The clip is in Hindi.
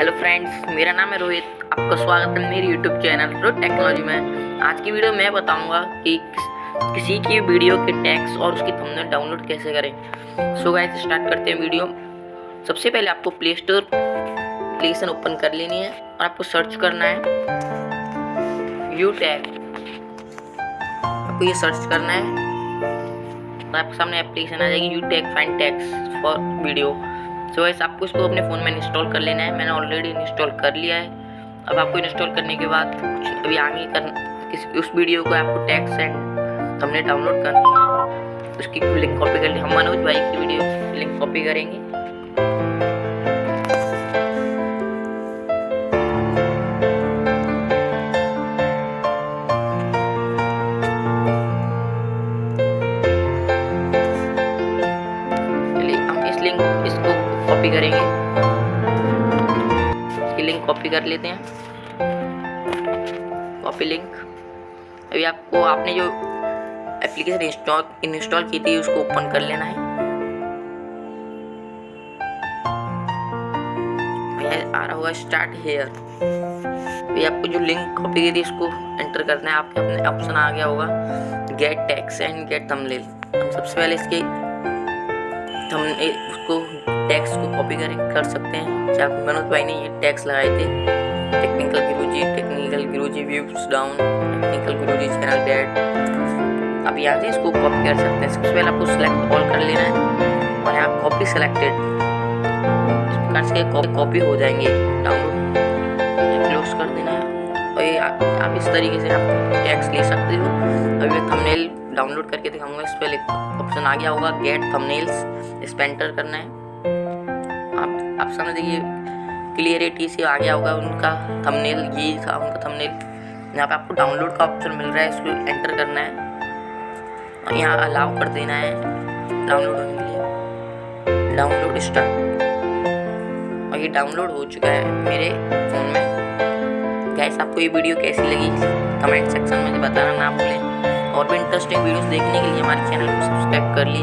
हेलो फ्रेंड्स मेरा नाम है रोहित। आपका स्वागत है मेरे यूट्यूब चैनल रोहित टेक्नोलॉजी में। आज की वीडियो मैं बताऊँगा कि किसी की वीडियो के टैक्स और उसकी थंबनेल डाउनलोड कैसे करें। सो गाइस स्टार्ट करते हैं वीडियो सबसे पहले आपको प्ले स्टोर एप्लीकेशन ओपन कर लेनी है और आपको सर्च करना है। यू टैग आपको ये सर्च करना है। तो आपके सामने एप्लीकेशन आ जाएगी you tag find tags for video so वैसे आपको इसको अपने फ़ोन में इंस्टॉल कर लेना है। मैंने ऑलरेडी इंस्टॉल कर लिया है। अब आपको इंस्टॉल करने के बाद कुछ अभी आगे कर उस वीडियो को आपको टैक्स एंड हमने डाउनलोड करना है उसकी लिंक कॉपी कर ली। हम मनोज भाई की वीडियो लिंक कॉपी करेंगे। कॉपी करेंगे। इसकी लिंक कॉपी कर लेते हैं। कॉपी लिंक अभी आपको, आपने जो एप्लीकेशन इंस्टॉल इंस्टॉल की थी, उसको ओपन कर लेना है। आ रहा होगा स्टार्ट हेयर अभी आपको जो लिंक कॉपी की थी इसको एंटर करना है। आपके अपने ऑप्शन आ गया होगा। Get tags and get thumbnail हम सबसे पहले इसके हम उसको टैक्स को कॉपी कर कर सकते हैं। चाहे मनोज भाई ने ये टैक्स लगाए थे। Technical Guruji technical Guru ji views down technical Guruji channel dead अब यहाँ से इसको कॉपी कर सकते हैं। सबसे पहले आपको सेलेक्ट ऑल कर लेना है और यहाँ कॉपी सेलेक्टेड इस प्रकार से कॉपी हो जाएँगे। डाउनलोड क्लोज कर देना है। और आप इस तरीके से आप टैक्स ले सकते हो। अभी मैं थंबनेल डाउनलोड करके दिखाऊँगा, इस पर ऑप्शन आ गया होगा गेट थंबनेल्स इस पर एंटर करना है। आप आप सामने देखिए क्लियरिटी से आ गया होगा उनका थंबनेल ये था उनका थंबनेल यहाँ पे आपको डाउनलोड का ऑप्शन मिल रहा है, इसको एंटर करना है। और यहाँ अलाउ कर देना है डाउनलोड होने के लिए। डाउनलोड स्टार्ट और ये डाउनलोड हो चुका है मेरे फ़ोन में। गैस आपको ये वीडियो कैसी लगी? कमेंट सेक्शन में बताना ना भूलें। और भी इंटरेस्टिंग वीडियोस देखने के लिए हमारे चैनल को सब्सक्राइब कर लीजिए।